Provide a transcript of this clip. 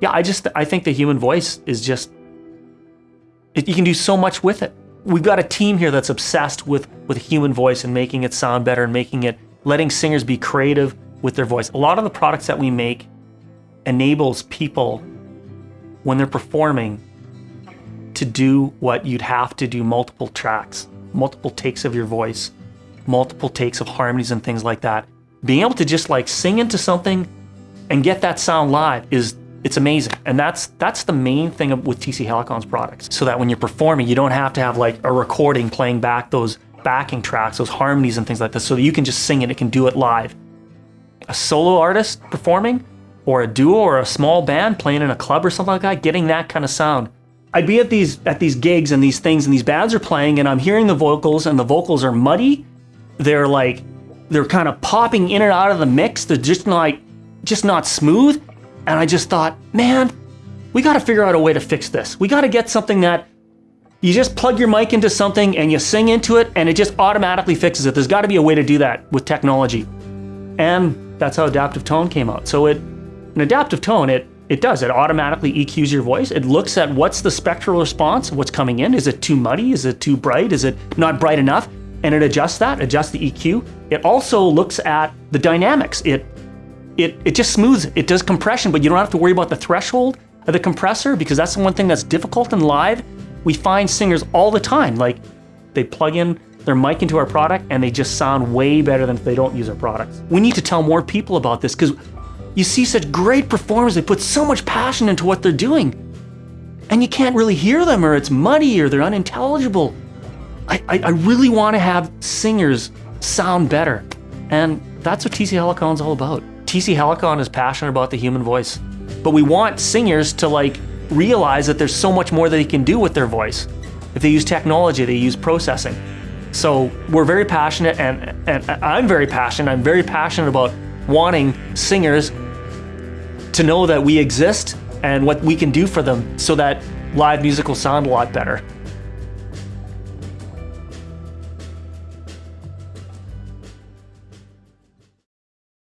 yeah, I just I think the human voice is just it, you can do so much with it. We've got a team here that's obsessed with with human voice and making it sound better and making it letting singers be creative with their voice. A lot of the products that we make enables people when they're performing to do what you'd have to do multiple tracks, multiple takes of your voice, multiple takes of harmonies and things like that. Being able to just like sing into something and get that sound live is it's amazing. And that's that's the main thing with TC Helicon's products. So that when you're performing, you don't have to have like a recording playing back those backing tracks, those harmonies and things like this, so that you can just sing it, it can do it live. A solo artist performing, or a duo or a small band playing in a club or something like that, getting that kind of sound. I'd be at these at these gigs and these things and these bands are playing and I'm hearing the vocals and the vocals are muddy. They're like they're kind of popping in and out of the mix. They're just like just not smooth. And I just thought, man, we got to figure out a way to fix this. We got to get something that you just plug your mic into something and you sing into it and it just automatically fixes it. There's got to be a way to do that with technology. And that's how adaptive tone came out. So it an adaptive tone, it it does. It automatically EQs your voice. It looks at what's the spectral response, what's coming in. Is it too muddy? Is it too bright? Is it not bright enough? And it adjusts that, adjusts the EQ. It also looks at the dynamics. It it it just smooths. It does compression, but you don't have to worry about the threshold of the compressor because that's the one thing that's difficult in live. We find singers all the time, like they plug in their mic into our product and they just sound way better than if they don't use our products. We need to tell more people about this because you see such great performers, they put so much passion into what they're doing. And you can't really hear them or it's muddy or they're unintelligible. I, I, I really want to have singers sound better. And that's what TC Helicon's all about. TC Helicon is passionate about the human voice. But we want singers to like realize that there's so much more that they can do with their voice. If they use technology, they use processing. So we're very passionate and, and I'm very passionate. I'm very passionate about wanting singers to know that we exist and what we can do for them so that live music will sound a lot better.